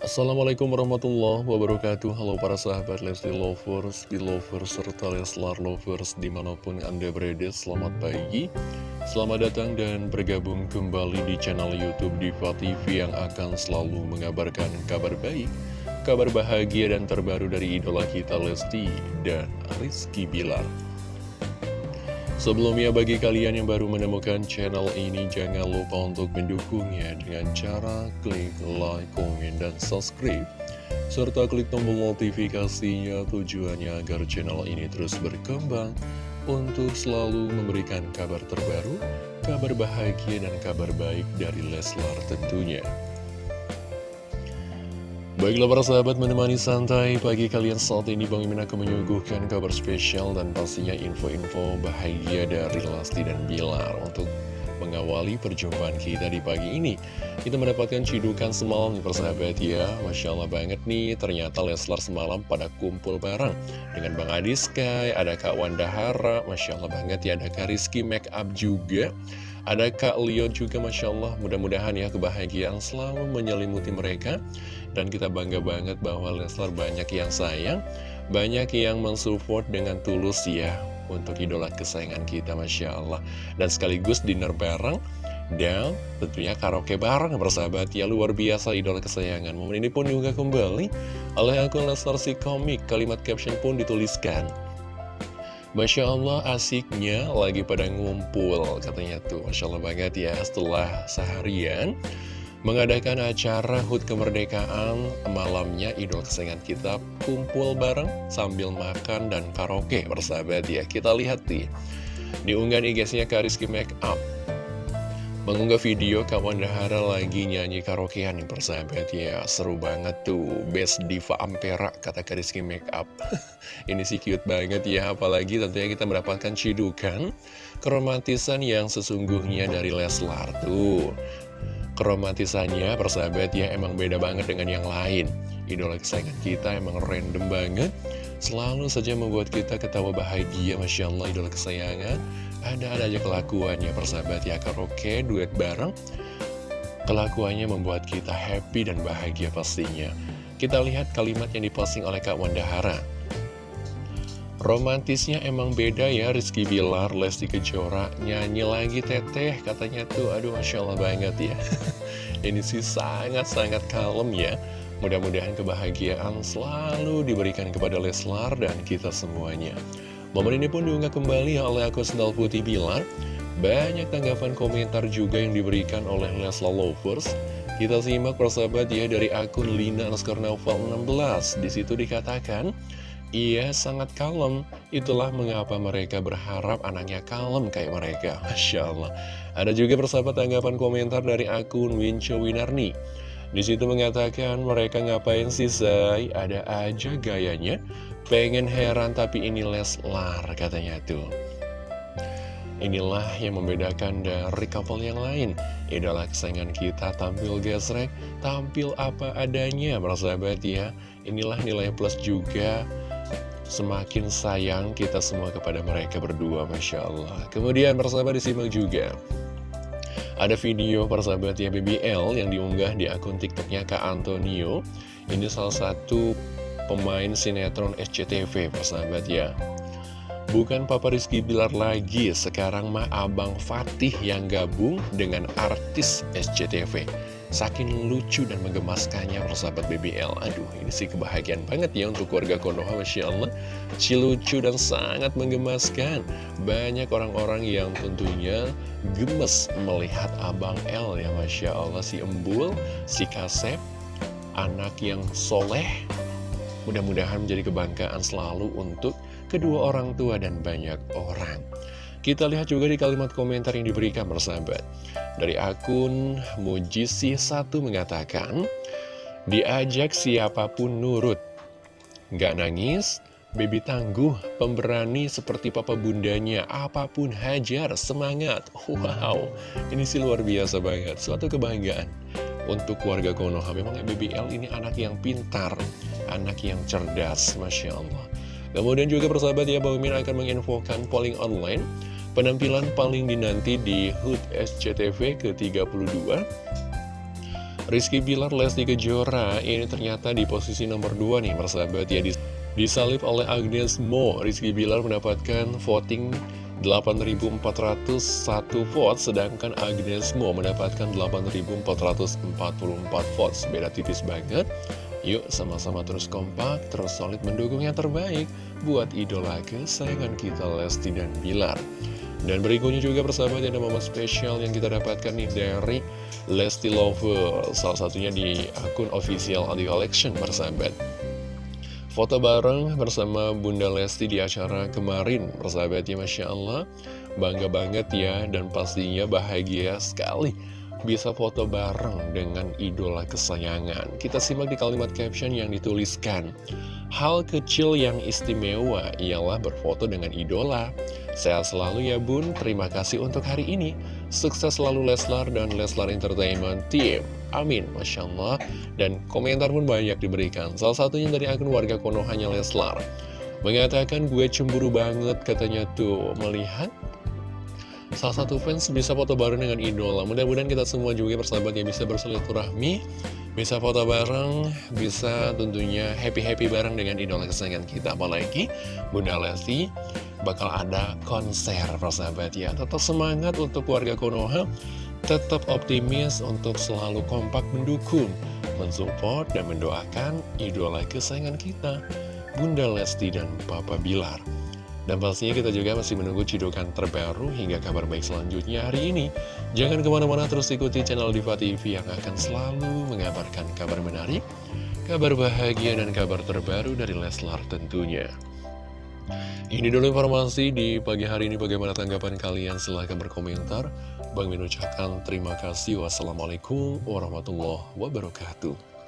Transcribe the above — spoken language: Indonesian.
Assalamualaikum warahmatullahi wabarakatuh. Halo para sahabat Lesti Lovers, Belovers, serta Leslar Lovers di mana pun Anda berada. Selamat pagi Selamat datang dan bergabung kembali di channel Youtube Diva TV Yang akan selalu mengabarkan kabar baik Kabar bahagia dan terbaru dari idola kita Lesti dan Rizky Bilar Sebelumnya bagi kalian yang baru menemukan channel ini jangan lupa untuk mendukungnya dengan cara klik like, komen, dan subscribe serta klik tombol notifikasinya tujuannya agar channel ini terus berkembang untuk selalu memberikan kabar terbaru, kabar bahagia dan kabar baik dari Leslar tentunya. Baiklah para sahabat menemani santai pagi kalian saat ini Bang Imin akan menyuguhkan kabar spesial dan pastinya info-info bahagia dari Lesti dan Bilar Untuk mengawali perjumpaan kita di pagi ini. Kita mendapatkan cidukan semalam nih persahabat ya. Masya Allah banget nih ternyata Leslar semalam pada kumpul bareng Dengan Bang Adi Sky, ada Kak Wanda Hara Masya Allah banget ya ada Kak Rizky Make Up juga ada Kak Leo juga Masya Allah? Mudah-mudahan ya kebahagiaan selalu menyelimuti mereka. Dan kita bangga banget bahwa Leslar banyak yang sayang Banyak yang mensupport dengan tulus ya Untuk idola kesayangan kita Masya Allah. Dan sekaligus dinner bareng dan tentunya karaoke bareng bersahabat. Ya luar biasa idola kesayangan. Momen ini pun juga kembali oleh akun Leslar si komik. Kalimat caption pun dituliskan Masya Allah asiknya lagi pada ngumpul katanya tuh. Masya Allah banget ya setelah seharian mengadakan acara HUT kemerdekaan malamnya idol kesayangan kita kumpul bareng sambil makan dan karaoke bersahabat ya. Kita lihat nih diunggah IG-nya Kariski Make Up Mengunggah video kawan Dahara lagi nyanyi karaokean nih persahabat ya Seru banget tuh. Best Diva Ampera kata Kariski Makeup Ini sih cute banget ya Apalagi tentunya kita mendapatkan cidukan Keromantisan yang sesungguhnya dari Leslar tuh Keromantisannya persahabat ya emang beda banget dengan yang lain. Idola kesayangan kita emang random banget. Selalu saja membuat kita ketawa bahagia Masya Allah idola kesayangan. Ada-ada aja kelakuannya persahabat ya karaoke duet bareng. Kelakuannya membuat kita happy dan bahagia pastinya. Kita lihat kalimat yang diposting oleh Kak Wanda Hara Romantisnya emang beda ya Rizky Bilar, Lesti Kejora Nyanyi lagi teteh katanya tuh Aduh Masya Allah banget ya Ini sih sangat-sangat kalem ya Mudah-mudahan kebahagiaan selalu diberikan kepada Leslar dan kita semuanya Momen ini pun diunggah kembali oleh akun Sendal Putih Bilar. Banyak tanggapan komentar juga yang diberikan oleh Lesla Lovers. Kita simak persahabat ya dari akun Lina Novel 16. Di situ dikatakan, ia sangat kalem. Itulah mengapa mereka berharap anaknya kalem kayak mereka. Masya Allah. Ada juga persahabat tanggapan komentar dari akun Winco Winarni. Di situ mengatakan mereka ngapain sih say? Ada aja gayanya. Pengen heran tapi ini Leslar katanya tuh. Inilah yang membedakan dari couple yang lain. Idola kesayangan kita tampil gesrek, tampil apa adanya, bersahabat ya. Inilah nilai plus juga semakin sayang kita semua kepada mereka berdua, Masya Allah. Kemudian bersahabat disimak juga. Ada video persahabat ya BBL yang diunggah di akun TikToknya Kak Antonio. Ini salah satu pemain sinetron SCTV persahabat ya. Bukan Papa Rizky Bilar lagi, sekarang mah Abang Fatih yang gabung dengan artis SCTV. Saking lucu dan menggemaskannya persahabat BBL Aduh ini sih kebahagiaan banget ya untuk keluarga Konoha Masya Allah. Si lucu dan sangat menggemaskan. Banyak orang-orang yang tentunya gemes melihat Abang L ya Masya Allah. Si Embul, si Kasep Anak yang soleh. Mudah-mudahan menjadi kebanggaan selalu untuk kedua orang tua dan banyak orang kita lihat juga di kalimat komentar yang diberikan bersahabat. Dari akun Mujisi1 mengatakan, Diajak siapa pun nurut. Gak nangis, baby tangguh, pemberani seperti papa bundanya, apa pun hajar, semangat. Wow, ini sih luar biasa banget, suatu kebanggaan untuk keluarga Konoha. Memang BBL ini anak yang pintar, anak yang cerdas, Masya Allah. Kemudian juga persahabat ya, Bang akan menginfokan polling online Penampilan paling dinanti di HUT SCTV ke-32 Rizky Bilar Lesti Kejora ini ternyata di posisi nomor 2 nih persahabat ya. Disalib oleh Agnes Mo Rizky Bilar mendapatkan voting 8.401 vote sedangkan Agnes Mo mendapatkan 8.444 votes. Beda tipis banget Yuk sama-sama terus kompak, terus solid mendukung yang terbaik buat idola kesayangan kita Lesti dan Bilar. Dan berikutnya juga persahabat ada momen spesial yang kita dapatkan nih dari Lesti Lover, salah satunya di akun official Adi Collection persahabat. Foto bareng bersama Bunda Lesti di acara kemarin, persahabat ya Masya Allah, bangga banget ya dan pastinya bahagia sekali bisa foto bareng dengan idola kesayangan. Kita simak di kalimat caption yang dituliskan. Hal kecil yang istimewa ialah berfoto dengan idola. Sehat selalu ya bun, terima kasih untuk hari ini. Sukses selalu Leslar dan Leslar Entertainment Team. Amin, Masya Allah. Dan komentar pun banyak diberikan. Salah satunya dari akun warga Konohanya Leslar. Mengatakan gue cemburu banget katanya tuh melihat salah satu fans bisa foto bareng dengan idola. Mudah-mudahan kita semua juga persahabat ya bisa bersilaturahmi Bisa foto bareng, bisa tentunya happy-happy bareng dengan idola kesayangan kita. Apalagi Bunda Lesti bakal ada konser persahabat ya. Tetap semangat untuk warga Konoha. Tetap optimis untuk selalu kompak mendukung Mensupport dan mendoakan idola kesayangan kita Bunda Lesti dan Papa Bilar dan pastinya kita juga masih menunggu cidukan terbaru hingga kabar baik selanjutnya hari ini. Jangan ke mana-mana terus ikuti channel Diva TV yang akan selalu mengabarkan kabar menarik, kabar bahagia, dan kabar terbaru dari Leslar tentunya. Ini dulu informasi di pagi hari ini bagaimana tanggapan kalian silahkan berkomentar. Bang Min ucapkan terima kasih. Wassalamualaikum warahmatullahi wabarakatuh.